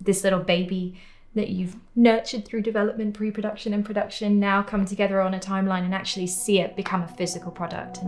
this little baby that you've nurtured through development, pre-production and production now come together on a timeline and actually see it become a physical product.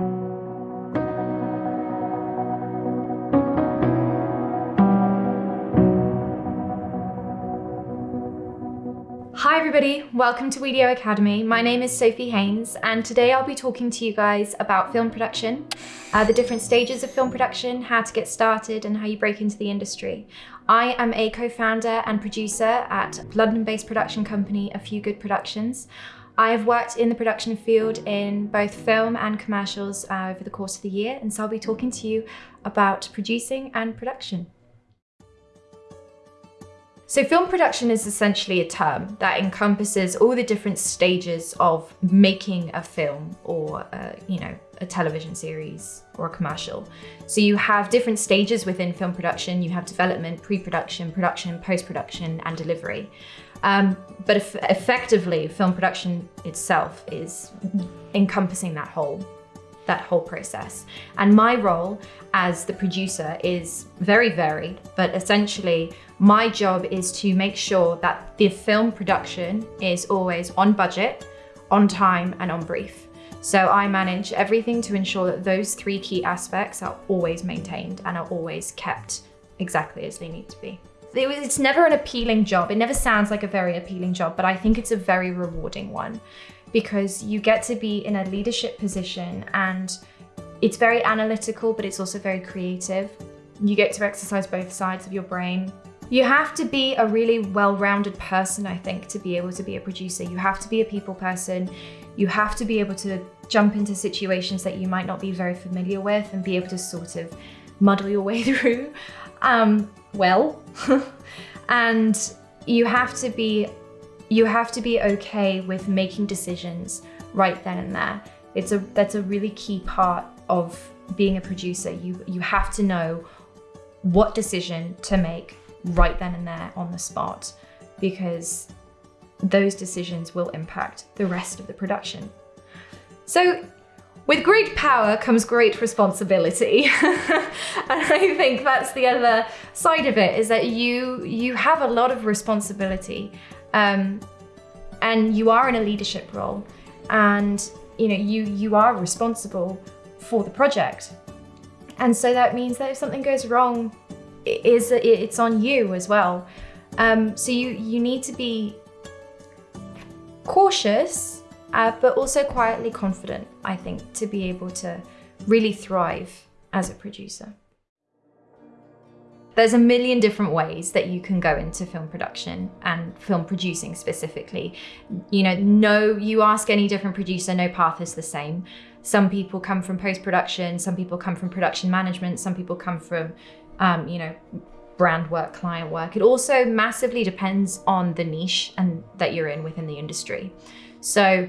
Hi everybody, welcome to Wedio Academy. My name is Sophie Haynes and today I'll be talking to you guys about film production, uh, the different stages of film production, how to get started and how you break into the industry. I am a co-founder and producer at London-based production company A Few Good Productions. I have worked in the production field in both film and commercials uh, over the course of the year and so I'll be talking to you about producing and production. So film production is essentially a term that encompasses all the different stages of making a film or, uh, you know, a television series or a commercial. So you have different stages within film production. You have development, pre-production, production, post-production, and delivery. Um, but effectively, film production itself is encompassing that whole that whole process. And my role as the producer is very varied, but essentially my job is to make sure that the film production is always on budget, on time and on brief. So I manage everything to ensure that those three key aspects are always maintained and are always kept exactly as they need to be. It's never an appealing job. It never sounds like a very appealing job, but I think it's a very rewarding one because you get to be in a leadership position and it's very analytical, but it's also very creative. You get to exercise both sides of your brain. You have to be a really well-rounded person, I think, to be able to be a producer. You have to be a people person. You have to be able to jump into situations that you might not be very familiar with and be able to sort of muddle your way through um, well. and you have to be you have to be okay with making decisions right then and there. It's a that's a really key part of being a producer. You you have to know what decision to make right then and there on the spot because those decisions will impact the rest of the production. So with great power comes great responsibility. and I think that's the other side of it is that you you have a lot of responsibility um, and you are in a leadership role and you know you you are responsible for the project and so that means that if something goes wrong it is it's on you as well um, so you you need to be cautious uh, but also quietly confident I think to be able to really thrive as a producer there's a million different ways that you can go into film production and film producing specifically. You know, no, you ask any different producer, no path is the same. Some people come from post-production, some people come from production management, some people come from, um, you know, brand work, client work. It also massively depends on the niche and that you're in within the industry. So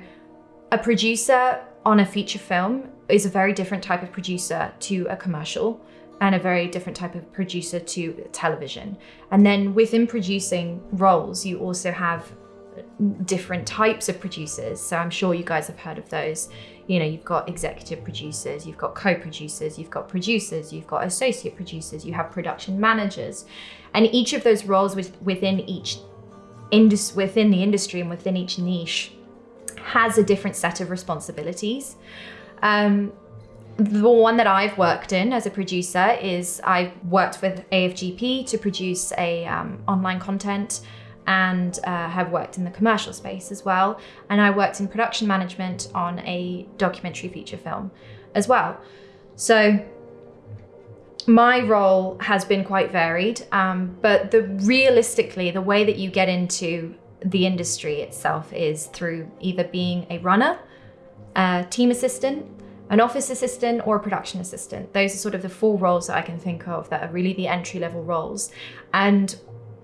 a producer on a feature film is a very different type of producer to a commercial and a very different type of producer to television. And then within producing roles, you also have different types of producers. So I'm sure you guys have heard of those. You know, you've got executive producers, you've got co-producers, you've got producers, you've got associate producers, you have production managers. And each of those roles within each indus within the industry and within each niche has a different set of responsibilities. Um, the one that I've worked in as a producer is I've worked with AFGP to produce a um, online content and uh, have worked in the commercial space as well. And I worked in production management on a documentary feature film as well. So my role has been quite varied, um, but the realistically, the way that you get into the industry itself is through either being a runner, a team assistant, an office assistant or a production assistant. Those are sort of the four roles that I can think of that are really the entry level roles. And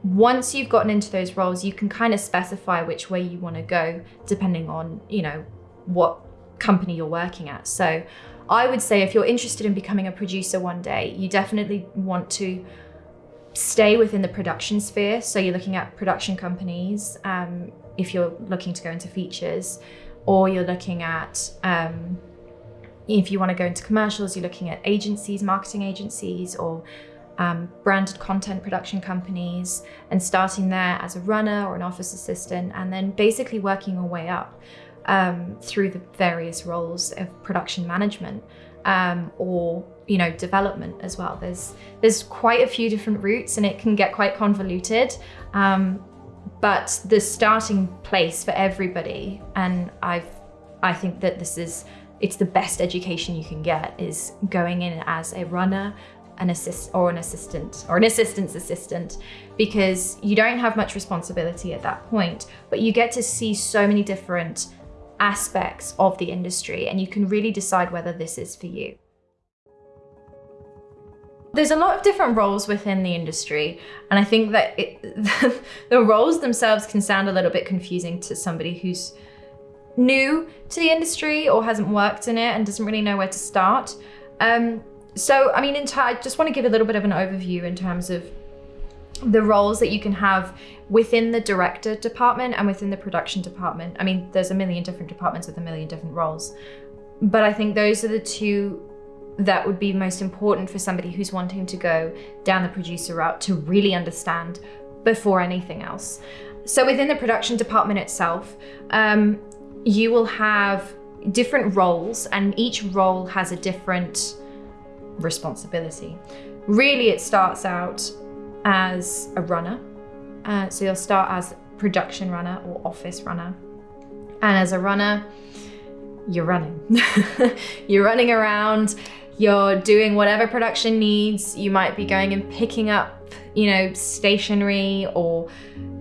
once you've gotten into those roles, you can kind of specify which way you want to go depending on, you know, what company you're working at. So I would say if you're interested in becoming a producer one day, you definitely want to stay within the production sphere. So you're looking at production companies, um, if you're looking to go into features, or you're looking at um, if you want to go into commercials, you're looking at agencies, marketing agencies, or um, branded content production companies and starting there as a runner or an office assistant, and then basically working your way up um, through the various roles of production management um, or you know development as well. There's there's quite a few different routes, and it can get quite convoluted. Um, but the starting place for everybody, and I've I think that this is it's the best education you can get is going in as a runner an assist or an assistant or an assistant's assistant because you don't have much responsibility at that point but you get to see so many different aspects of the industry and you can really decide whether this is for you there's a lot of different roles within the industry, and I think that it, the roles themselves can sound a little bit confusing to somebody who's new to the industry or hasn't worked in it and doesn't really know where to start. Um, so, I mean, in I just want to give a little bit of an overview in terms of the roles that you can have within the director department and within the production department. I mean, there's a million different departments with a million different roles, but I think those are the two that would be most important for somebody who's wanting to go down the producer route to really understand before anything else. So within the production department itself, um, you will have different roles and each role has a different responsibility. Really, it starts out as a runner. Uh, so you'll start as production runner or office runner. And as a runner, you're running. you're running around, you're doing whatever production needs. You might be going and picking up, you know, stationery or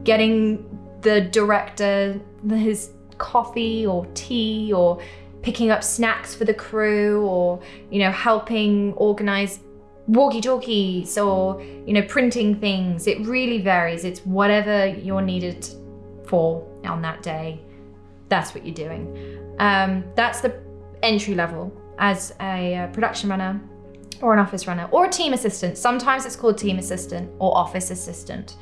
getting the director his coffee or tea or picking up snacks for the crew or, you know, helping organize walkie-talkies or, you know, printing things. It really varies. It's whatever you're needed for on that day. That's what you're doing. Um, that's the entry level as a uh, production runner or an office runner or a team assistant. Sometimes it's called team assistant or office assistant.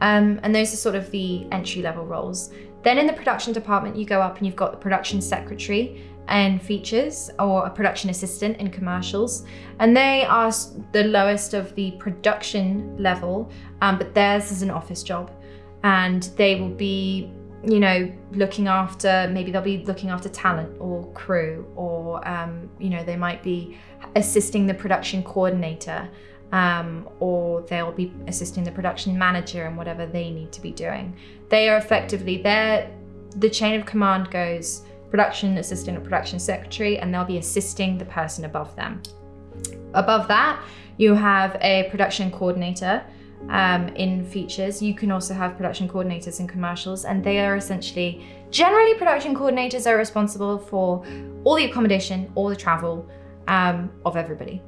Um, and those are sort of the entry level roles. Then in the production department, you go up and you've got the production secretary and features or a production assistant in commercials. And they are the lowest of the production level, um, but theirs is an office job. And they will be, you know, looking after, maybe they'll be looking after talent or crew, or, um, you know, they might be assisting the production coordinator. Um, or they'll be assisting the production manager in whatever they need to be doing. They are effectively there. The chain of command goes production assistant or production secretary, and they'll be assisting the person above them. Above that, you have a production coordinator um, in features. You can also have production coordinators in commercials, and they are essentially generally production coordinators are responsible for all the accommodation, all the travel um, of everybody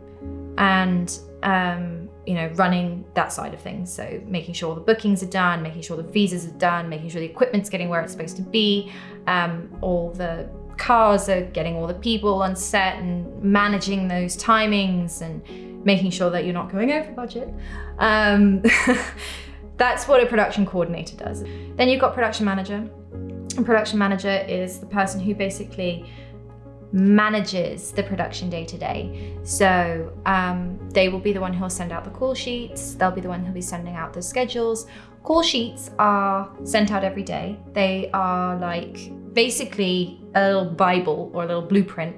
and um, you know running that side of things. So making sure the bookings are done making sure the visas are done making sure the equipment's getting where it's supposed to be um, all the cars are getting all the people on set and managing those timings and making sure that you're not going over budget. Um, that's what a production coordinator does. Then you've got production manager. A production manager is the person who basically manages the production day to day. So um, they will be the one who'll send out the call sheets, they'll be the one who'll be sending out the schedules. Call sheets are sent out every day. They are like basically a little Bible or a little blueprint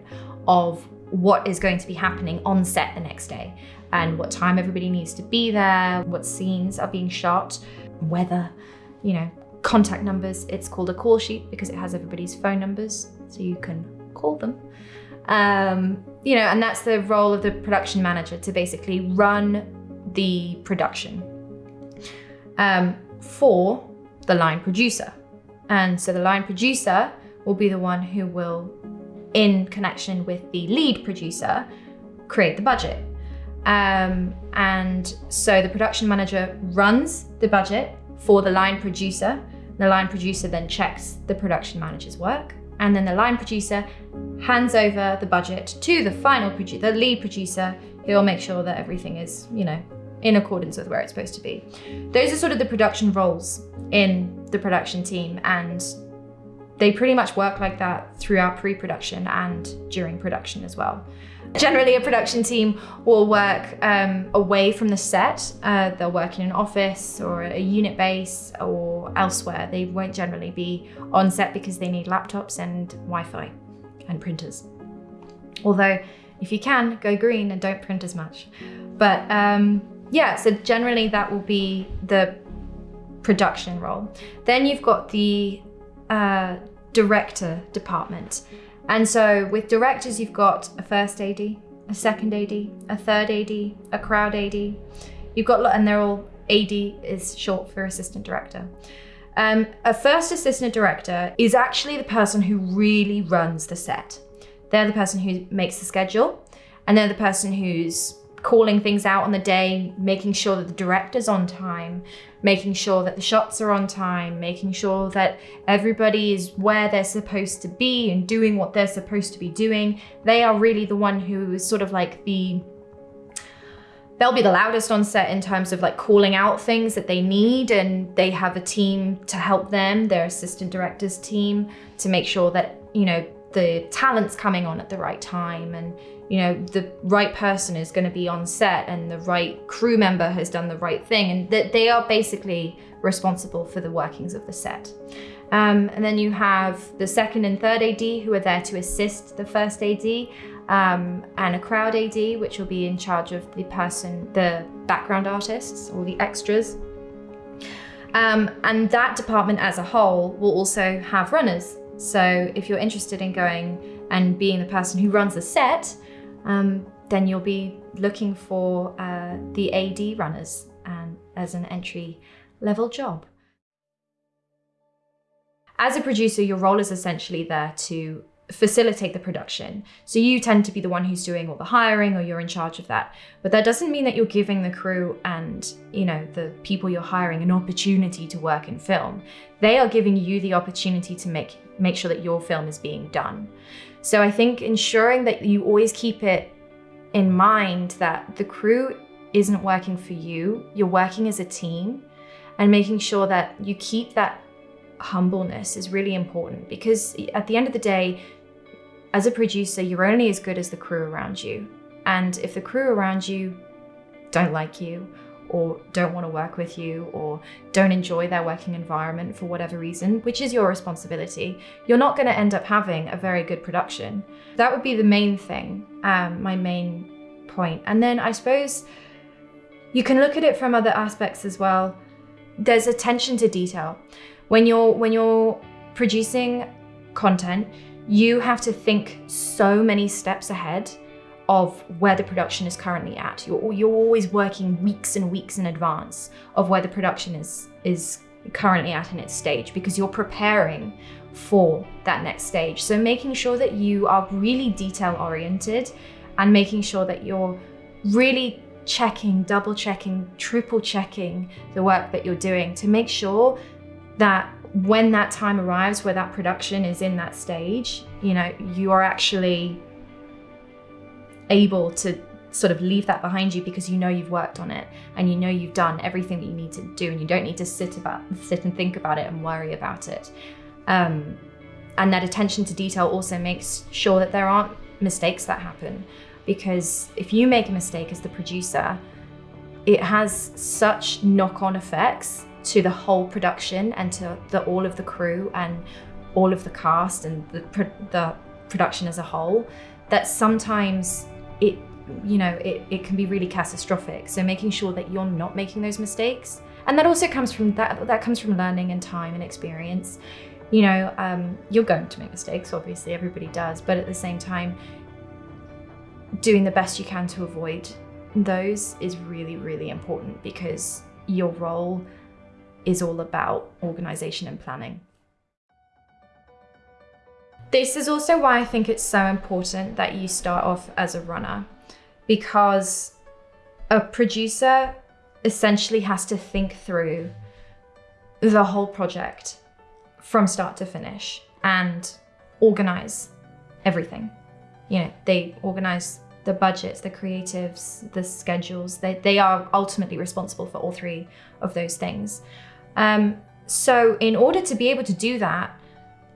of what is going to be happening on set the next day and what time everybody needs to be there, what scenes are being shot, weather, you know, contact numbers. It's called a call sheet because it has everybody's phone numbers so you can call them. Um, you know, and that's the role of the production manager to basically run the production um, for the line producer. And so the line producer will be the one who will, in connection with the lead producer, create the budget. Um, and so the production manager runs the budget for the line producer. The line producer then checks the production manager's work and then the line producer hands over the budget to the final producer, the lead producer, who will make sure that everything is, you know, in accordance with where it's supposed to be. Those are sort of the production roles in the production team and they pretty much work like that throughout pre-production and during production as well. Generally, a production team will work um, away from the set. Uh, they'll work in an office or a unit base or elsewhere. They won't generally be on set because they need laptops and Wi Fi and printers. Although, if you can, go green and don't print as much. But um, yeah, so generally that will be the production role. Then you've got the uh, director department. And so with directors, you've got a first AD, a second AD, a third AD, a crowd AD. You've got, lot, and they're all AD is short for assistant director. Um, a first assistant director is actually the person who really runs the set. They're the person who makes the schedule, and they're the person who's calling things out on the day, making sure that the director's on time, making sure that the shots are on time, making sure that everybody is where they're supposed to be and doing what they're supposed to be doing. They are really the one who is sort of like the they'll be the loudest on set in terms of like calling out things that they need and they have a team to help them their assistant directors team to make sure that you know the talent's coming on at the right time and you know, the right person is going to be on set and the right crew member has done the right thing and that they are basically responsible for the workings of the set. Um, and then you have the second and third AD who are there to assist the first AD um, and a crowd AD, which will be in charge of the person, the background artists or the extras. Um, and that department as a whole will also have runners. So if you're interested in going and being the person who runs the set, um, then you'll be looking for uh, the AD runners and as an entry level job. As a producer, your role is essentially there to facilitate the production. So you tend to be the one who's doing all the hiring or you're in charge of that. But that doesn't mean that you're giving the crew and, you know, the people you're hiring an opportunity to work in film. They are giving you the opportunity to make make sure that your film is being done. So I think ensuring that you always keep it in mind that the crew isn't working for you, you're working as a team, and making sure that you keep that humbleness is really important because at the end of the day, as a producer, you're only as good as the crew around you. And if the crew around you don't like you or don't want to work with you or don't enjoy their working environment for whatever reason, which is your responsibility, you're not going to end up having a very good production. That would be the main thing, um, my main point. And then I suppose you can look at it from other aspects as well. There's attention to detail. When you're when you're producing content, you have to think so many steps ahead of where the production is currently at. You're, you're always working weeks and weeks in advance of where the production is, is currently at in its stage because you're preparing for that next stage. So making sure that you are really detail oriented and making sure that you're really checking, double checking, triple checking the work that you're doing to make sure that when that time arrives where that production is in that stage, you know, you are actually able to sort of leave that behind you because you know you've worked on it and you know you've done everything that you need to do and you don't need to sit about sit and think about it and worry about it. Um, and that attention to detail also makes sure that there aren't mistakes that happen because if you make a mistake as the producer, it has such knock-on effects to the whole production and to the, all of the crew and all of the cast and the, the production as a whole that sometimes it you know it, it can be really catastrophic. So making sure that you're not making those mistakes. And that also comes from that that comes from learning and time and experience. You know um, you're going to make mistakes obviously everybody does but at the same time doing the best you can to avoid those is really really important because your role is all about organization and planning this is also why I think it's so important that you start off as a runner because a producer essentially has to think through the whole project from start to finish and organize everything. You know, they organize the budgets, the creatives, the schedules. They, they are ultimately responsible for all three of those things. Um, so in order to be able to do that,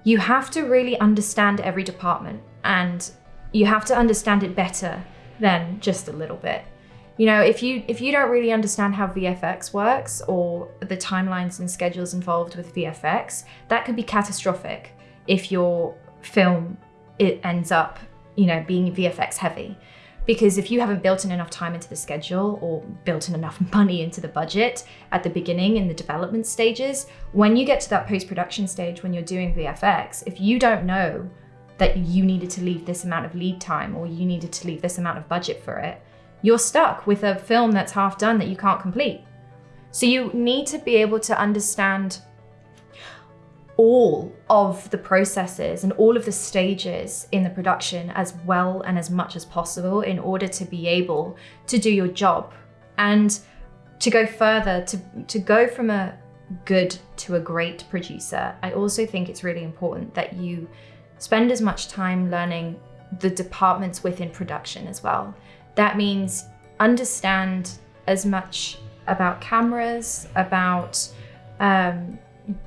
you have to really understand every department and you have to understand it better than just a little bit. You know, if you if you don't really understand how VFX works or the timelines and schedules involved with VFX, that could be catastrophic if your film it ends up, you know, being VFX heavy. Because if you haven't built in enough time into the schedule or built in enough money into the budget at the beginning in the development stages, when you get to that post-production stage when you're doing VFX, if you don't know that you needed to leave this amount of lead time or you needed to leave this amount of budget for it, you're stuck with a film that's half done that you can't complete. So you need to be able to understand all of the processes and all of the stages in the production as well and as much as possible in order to be able to do your job. And to go further to to go from a good to a great producer i also think it's really important that you spend as much time learning the departments within production as well. That means understand as much about cameras, about um,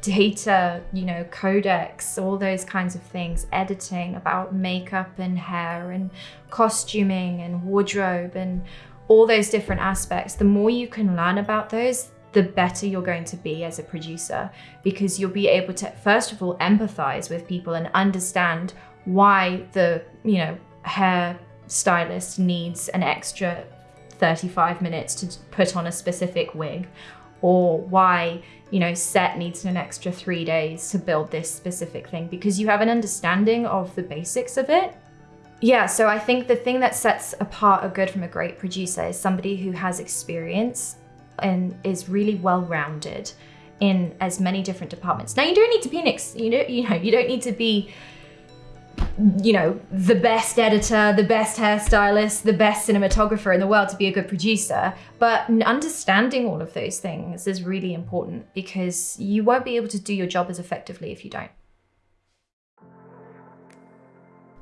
data, you know, codecs, all those kinds of things, editing, about makeup and hair and costuming and wardrobe and all those different aspects. The more you can learn about those, the better you're going to be as a producer because you'll be able to, first of all, empathize with people and understand why the, you know, hair stylist needs an extra 35 minutes to put on a specific wig or why you know set needs an extra three days to build this specific thing because you have an understanding of the basics of it. Yeah so i think the thing that sets apart a good from a great producer is somebody who has experience and is really well rounded in as many different departments. Now you don't need to be an ex you know you know you don't need to be you know, the best editor, the best hairstylist, the best cinematographer in the world to be a good producer. But understanding all of those things is really important because you won't be able to do your job as effectively if you don't.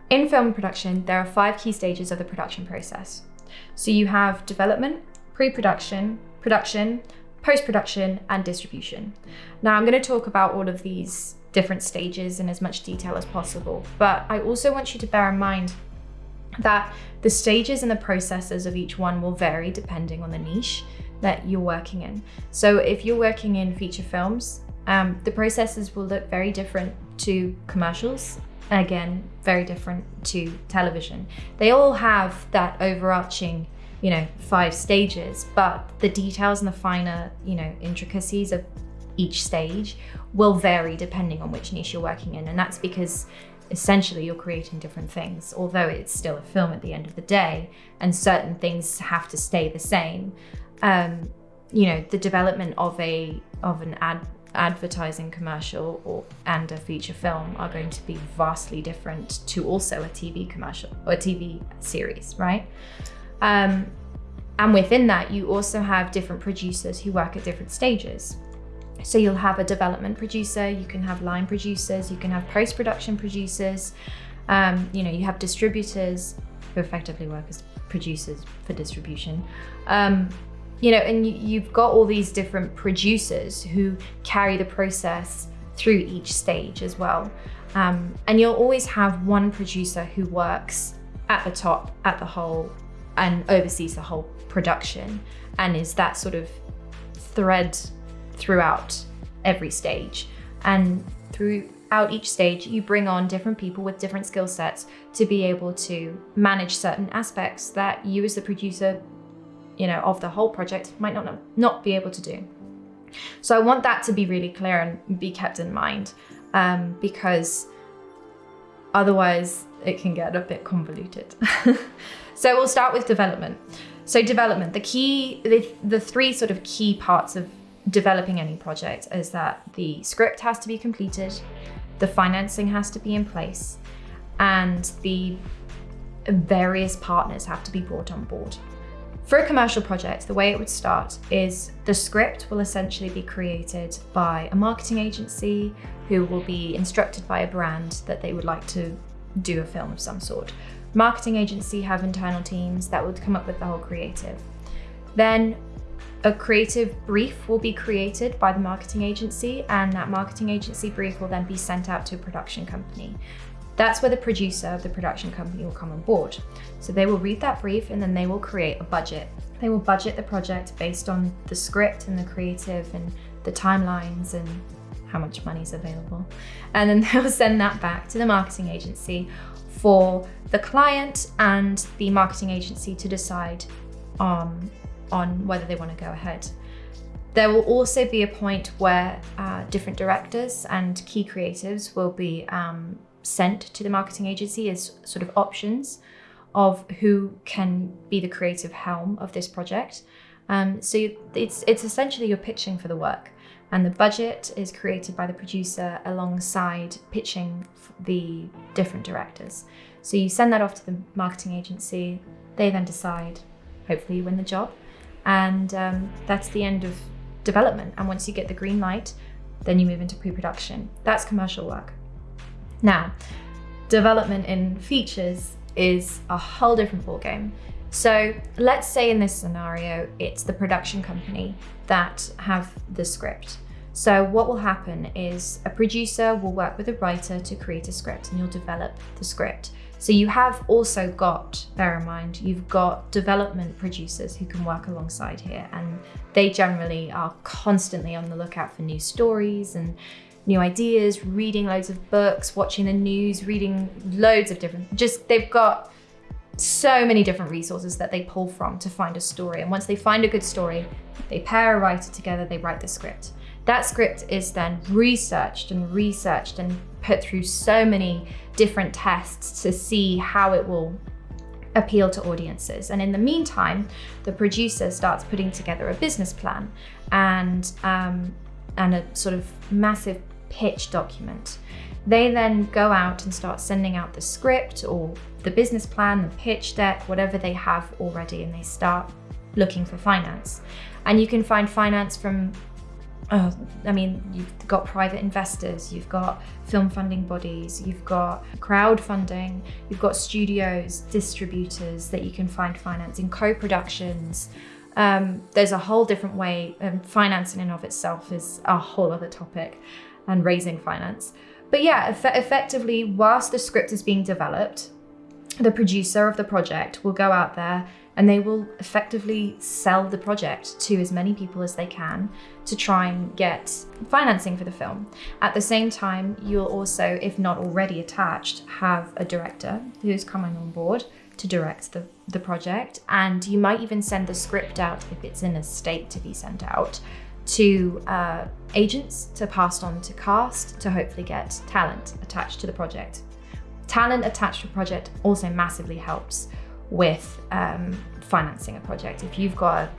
In film production, there are five key stages of the production process. So you have development, pre-production, production, post-production, and distribution. Now I'm going to talk about all of these different stages in as much detail as possible. But I also want you to bear in mind that the stages and the processes of each one will vary depending on the niche that you're working in. So if you're working in feature films, um, the processes will look very different to commercials. And again, very different to television. They all have that overarching, you know, five stages, but the details and the finer, you know, intricacies of each stage will vary depending on which niche you're working in. And that's because essentially you're creating different things, although it's still a film at the end of the day, and certain things have to stay the same. Um, you know, the development of a of an ad advertising commercial or and a feature film are going to be vastly different to also a TV commercial or a TV series, right? Um, and within that, you also have different producers who work at different stages. So you'll have a development producer, you can have line producers, you can have post-production producers, um, you know, you have distributors who effectively work as producers for distribution. Um, you know, and you've got all these different producers who carry the process through each stage as well. Um, and you'll always have one producer who works at the top, at the whole, and oversees the whole production and is that sort of thread throughout every stage. And throughout each stage, you bring on different people with different skill sets to be able to manage certain aspects that you as the producer, you know, of the whole project might not, not be able to do. So I want that to be really clear and be kept in mind um, because otherwise it can get a bit convoluted. so we'll start with development. So development, the key, the, the three sort of key parts of developing any project is that the script has to be completed, the financing has to be in place, and the various partners have to be brought on board. For a commercial project, the way it would start is the script will essentially be created by a marketing agency who will be instructed by a brand that they would like to do a film of some sort. Marketing agency have internal teams that would come up with the whole creative. Then a creative brief will be created by the marketing agency and that marketing agency brief will then be sent out to a production company. That's where the producer of the production company will come on board. So they will read that brief and then they will create a budget. They will budget the project based on the script and the creative and the timelines and how much money is available. And then they'll send that back to the marketing agency for the client and the marketing agency to decide um, on whether they want to go ahead. There will also be a point where uh, different directors and key creatives will be um, sent to the marketing agency as sort of options of who can be the creative helm of this project. Um, so it's it's essentially you're pitching for the work, and the budget is created by the producer alongside pitching the different directors. So you send that off to the marketing agency. They then decide. Hopefully, you win the job, and um, that's the end of development. And once you get the green light, then you move into pre-production. That's commercial work. Now, development in features is a whole different ballgame. So let's say in this scenario, it's the production company that have the script. So what will happen is a producer will work with a writer to create a script and you'll develop the script. So you have also got, bear in mind, you've got development producers who can work alongside here and they generally are constantly on the lookout for new stories and new ideas, reading loads of books, watching the news, reading loads of different, just they've got so many different resources that they pull from to find a story. And once they find a good story, they pair a writer together, they write the script. That script is then researched and researched and put through so many different tests to see how it will appeal to audiences. And in the meantime, the producer starts putting together a business plan and um, and a sort of massive pitch document. They then go out and start sending out the script or the business plan, the pitch deck, whatever they have already, and they start looking for finance. And you can find finance from, uh, I mean, you've got private investors, you've got film funding bodies, you've got crowdfunding, you've got studios, distributors that you can find financing, in co-productions, um, there's a whole different way, and finance in and of itself is a whole other topic, and raising finance. But yeah, eff effectively, whilst the script is being developed, the producer of the project will go out there and they will effectively sell the project to as many people as they can to try and get financing for the film. At the same time, you'll also, if not already attached, have a director who's coming on board to direct the, the project. And you might even send the script out if it's in a state to be sent out to uh, agents to pass on to cast to hopefully get talent attached to the project. Talent attached to a project also massively helps with um, financing a project. If you've got a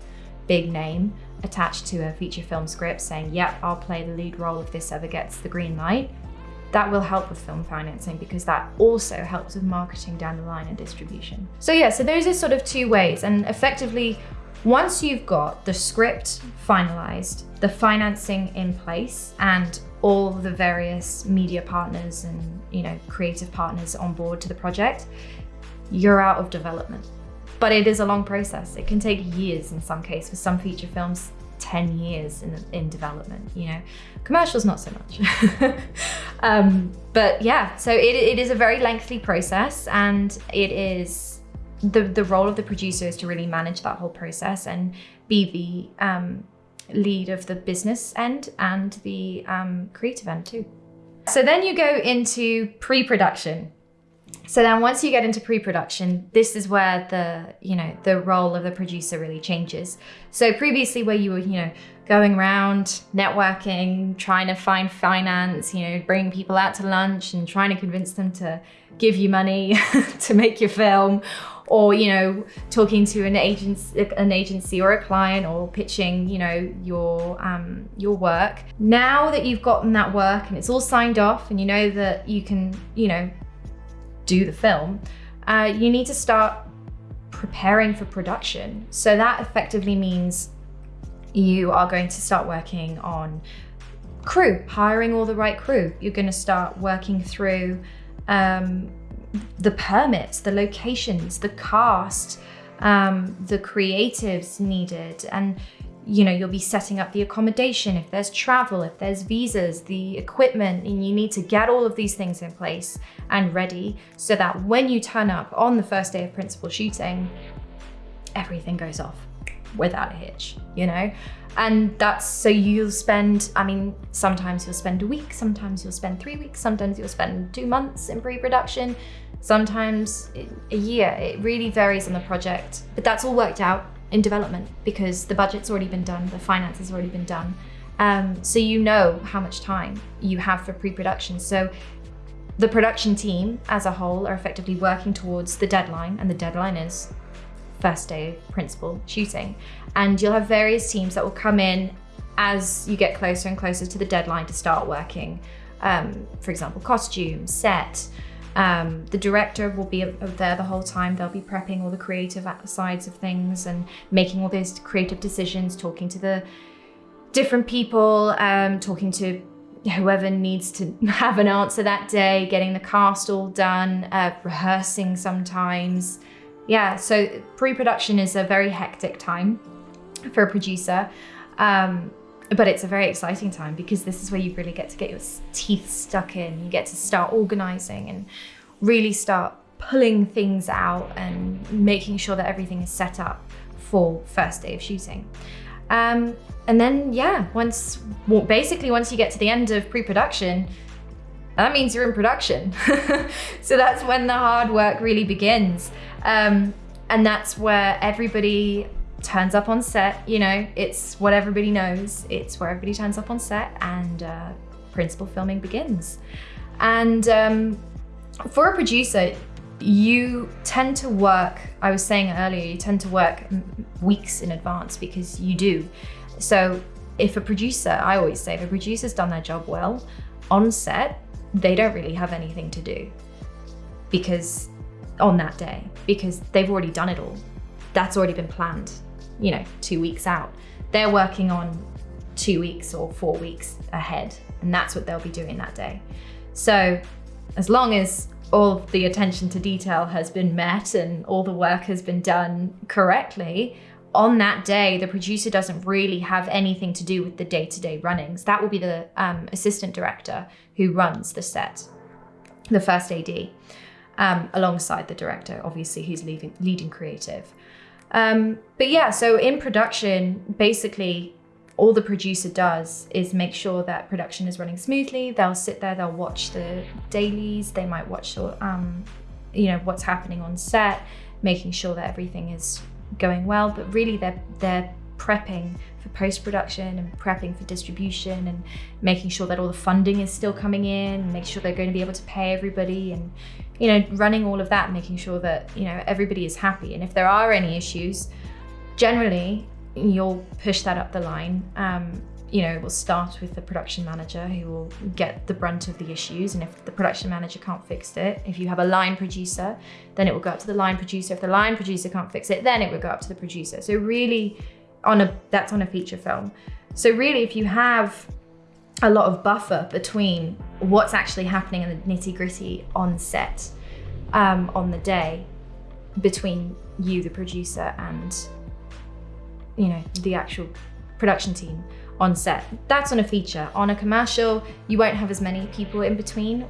big name attached to a feature film script saying, yep, I'll play the lead role if this ever gets the green light, that will help with film financing because that also helps with marketing down the line and distribution. So yeah, so those are sort of two ways and effectively once you've got the script finalized, the financing in place and all the various media partners and you know creative partners on board to the project, you're out of development. But it is a long process. It can take years in some cases. For some feature films, 10 years in, in development, you know. Commercials, not so much. um, but yeah, so it, it is a very lengthy process and it is, the, the role of the producer is to really manage that whole process and be the um, lead of the business end and the um, creative end too. So then you go into pre-production. So then once you get into pre-production, this is where the, you know, the role of the producer really changes. So previously where you were, you know, going around networking, trying to find finance, you know, bringing people out to lunch and trying to convince them to give you money to make your film or you know talking to an agency an agency or a client or pitching you know your um, your work now that you've gotten that work and it's all signed off and you know that you can you know do the film, uh, you need to start preparing for production. So that effectively means you are going to start working on crew, hiring all the right crew. You're going to start working through um, the permits, the locations, the cast, um, the creatives needed. And you know, you'll be setting up the accommodation, if there's travel, if there's visas, the equipment, and you need to get all of these things in place and ready so that when you turn up on the first day of principal shooting, everything goes off without a hitch, you know? And that's so you'll spend, I mean, sometimes you'll spend a week, sometimes you'll spend three weeks, sometimes you'll spend two months in pre production, sometimes a year. It really varies on the project, but that's all worked out in development because the budget's already been done, the finance has already been done. Um, so you know how much time you have for pre production. So the production team as a whole are effectively working towards the deadline, and the deadline is first day principal shooting. And you'll have various teams that will come in as you get closer and closer to the deadline to start working. Um, for example, costume, set. Um, the director will be there the whole time. They'll be prepping all the creative sides of things and making all those creative decisions, talking to the different people, um, talking to whoever needs to have an answer that day, getting the cast all done, uh, rehearsing sometimes. Yeah, so pre-production is a very hectic time for a producer. Um, but it's a very exciting time because this is where you really get to get your teeth stuck in. You get to start organizing and really start pulling things out and making sure that everything is set up for first day of shooting. Um, and then, yeah, once, well, basically once you get to the end of pre-production, that means you're in production. so that's when the hard work really begins. Um, and that's where everybody turns up on set. You know, it's what everybody knows. It's where everybody turns up on set and uh, principal filming begins. And um, for a producer, you tend to work, I was saying earlier, you tend to work weeks in advance because you do. So if a producer, I always say, if a producer's done their job well on set, they don't really have anything to do because on that day, because they've already done it all. That's already been planned you know, two weeks out. They're working on two weeks or four weeks ahead, and that's what they'll be doing that day. So as long as all the attention to detail has been met and all the work has been done correctly, on that day, the producer doesn't really have anything to do with the day-to-day runnings. That will be the um, assistant director who runs the set, the first AD, um, alongside the director, obviously, who's leading creative. Um, but yeah, so in production, basically all the producer does is make sure that production is running smoothly. They'll sit there, they'll watch the dailies, they might watch, um, you know, what's happening on set, making sure that everything is going well. But really, they're they're prepping for post-production and prepping for distribution and making sure that all the funding is still coming in, make sure they're going to be able to pay everybody and you know, running all of that, making sure that, you know, everybody is happy. And if there are any issues, generally you'll push that up the line. Um, you know, we'll start with the production manager who will get the brunt of the issues. And if the production manager can't fix it, if you have a line producer, then it will go up to the line producer. If the line producer can't fix it, then it will go up to the producer. So really on a that's on a feature film. So really, if you have a lot of buffer between what's actually happening in the nitty gritty on set um, on the day between you, the producer, and you know the actual production team on set. That's on a feature. On a commercial, you won't have as many people in between.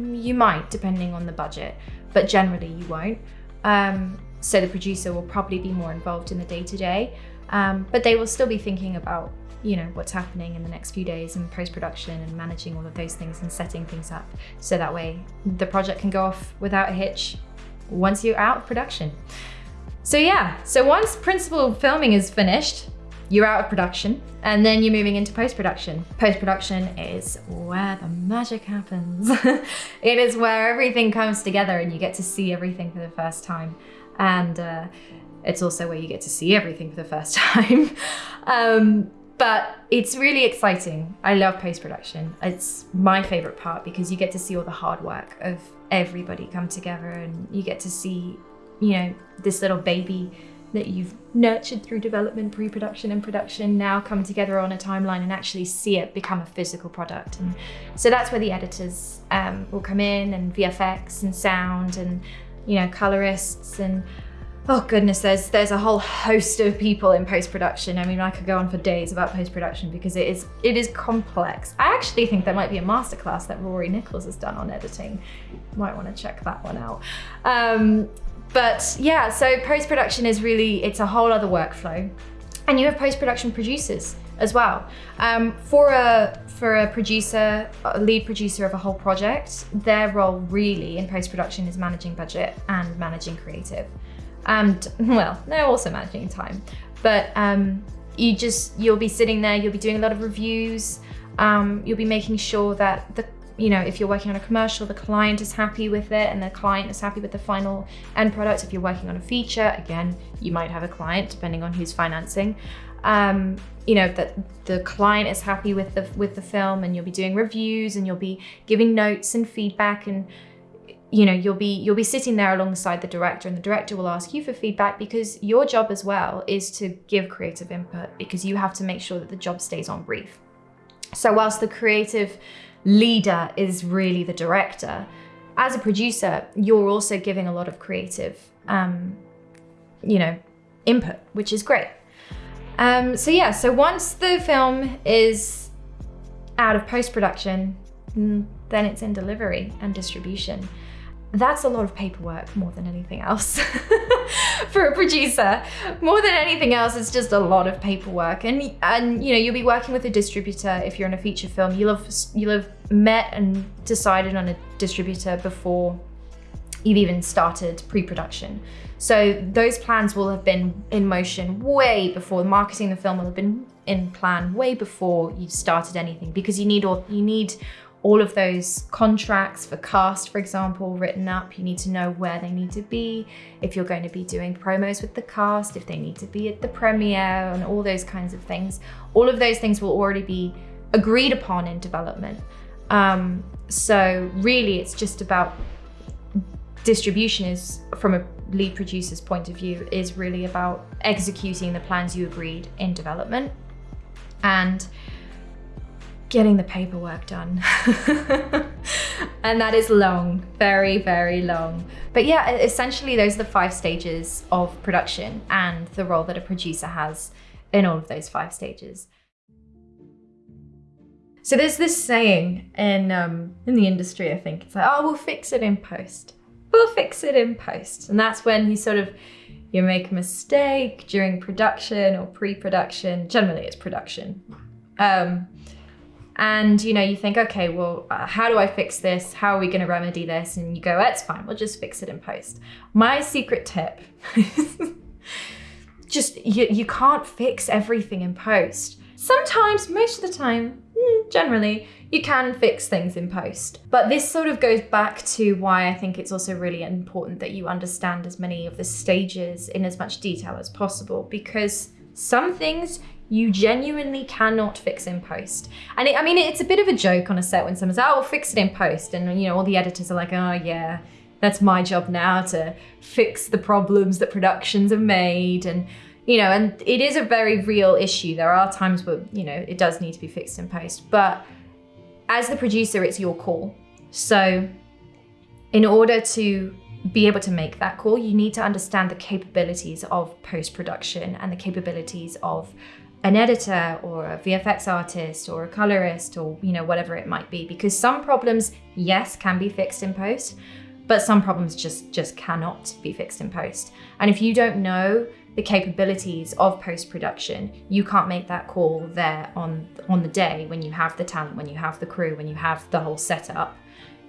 You might, depending on the budget, but generally you won't. Um, so the producer will probably be more involved in the day to day. Um, but they will still be thinking about you know what's happening in the next few days and post-production and managing all of those things and setting things up so that way the project can go off without a hitch once you're out of production. So yeah, so once principal filming is finished, you're out of production and then you're moving into post-production. Post-production is where the magic happens. it is where everything comes together and you get to see everything for the first time. And uh, it's also where you get to see everything for the first time. um, but it's really exciting. I love post production. It's my favorite part because you get to see all the hard work of everybody come together and you get to see, you know, this little baby that you've nurtured through development, pre production, and production now come together on a timeline and actually see it become a physical product. And so that's where the editors um, will come in and VFX and sound and, you know, colorists and oh goodness, there's there's a whole host of people in post-production. I mean, I could go on for days about post-production because it is it is complex. I actually think there might be a masterclass that Rory Nichols has done on editing. Might want to check that one out. Um, but yeah, so post-production is really, it's a whole other workflow. And you have post-production producers as well. Um, for a for a producer, a lead producer of a whole project, their role really in post-production is managing budget and managing creative. And well, they're also managing time, but um, you just, you'll be sitting there, you'll be doing a lot of reviews, um, you'll be making sure that the you know, if you're working on a commercial, the client is happy with it and the client is happy with the final end product. If you're working on a feature, again, you might have a client depending on who's financing. Um, you know, that the client is happy with the with the film and you'll be doing reviews and you'll be giving notes and feedback and you know you'll be you'll be sitting there alongside the director and the director will ask you for feedback because your job as well is to give creative input because you have to make sure that the job stays on brief. So whilst the creative leader is really the director as a producer you're also giving a lot of creative um, you know input which is great um, so yeah so once the film is out of post-production mm, then it's in delivery and distribution that's a lot of paperwork more than anything else for a producer. More than anything else, it's just a lot of paperwork. And, and you know, you'll be working with a distributor if you're in a feature film. You'll have, you'll have met and decided on a distributor before you've even started pre-production. So those plans will have been in motion way before the marketing the film will have been in plan way before you started anything because you need all you need all of those contracts for cast, for example, written up. You need to know where they need to be, if you're going to be doing promos with the cast, if they need to be at the premiere and all those kinds of things. All of those things will already be agreed upon in development. Um, so really it's just about distribution is from a lead producer's point of view is really about executing the plans you agreed in development. And getting the paperwork done. and that is long, very, very long. But yeah, essentially those are the five stages of production and the role that a producer has in all of those five stages. So there's this saying in um, in the industry, I think, it's like, oh, we'll fix it in post. We'll fix it in post. And that's when you sort of, you make a mistake during production or pre-production. Generally it's production. Um, and you know you think okay well uh, how do i fix this how are we going to remedy this and you go that's fine we'll just fix it in post my secret tip just you, you can't fix everything in post sometimes most of the time hmm, generally you can fix things in post but this sort of goes back to why i think it's also really important that you understand as many of the stages in as much detail as possible because some things you genuinely cannot fix in post. And it, I mean, it's a bit of a joke on a set when someone's, oh, we'll fix it in post. And, you know, all the editors are like, oh, yeah, that's my job now to fix the problems that productions have made. And, you know, and it is a very real issue. There are times where, you know, it does need to be fixed in post. But as the producer, it's your call. So in order to be able to make that call, you need to understand the capabilities of post-production and the capabilities of an editor or a VFX artist or a colorist or you know whatever it might be because some problems yes can be fixed in post but some problems just just cannot be fixed in post and if you don't know the capabilities of post-production. You can't make that call there on on the day when you have the talent when you have the crew when you have the whole setup.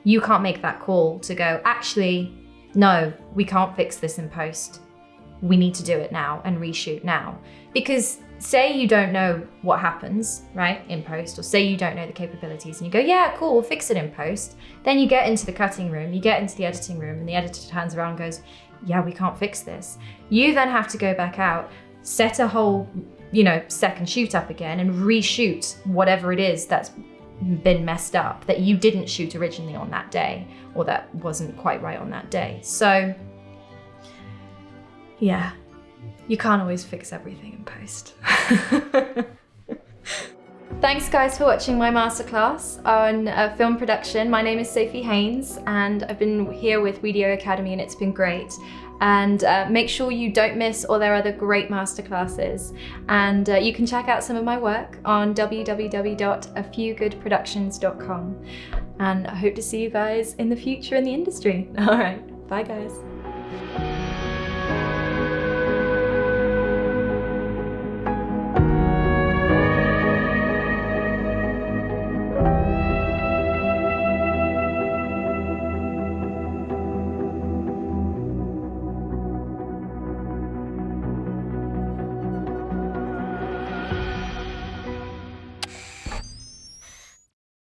You can't make that call to go actually no we can't fix this in post. We need to do it now and reshoot now. Because say you don't know what happens, right, in post, or say you don't know the capabilities and you go, yeah, cool, we'll fix it in post. Then you get into the cutting room, you get into the editing room, and the editor turns around and goes, yeah, we can't fix this. You then have to go back out, set a whole, you know, second shoot up again and reshoot whatever it is that's been messed up that you didn't shoot originally on that day or that wasn't quite right on that day. So, yeah, you can't always fix everything in post. Thanks guys for watching my masterclass on uh, film production. My name is Sophie Haynes and I've been here with Wedio Academy and it's been great. And uh, make sure you don't miss all their other great masterclasses. And uh, you can check out some of my work on www.afewgoodproductions.com. And I hope to see you guys in the future in the industry. All right, bye guys.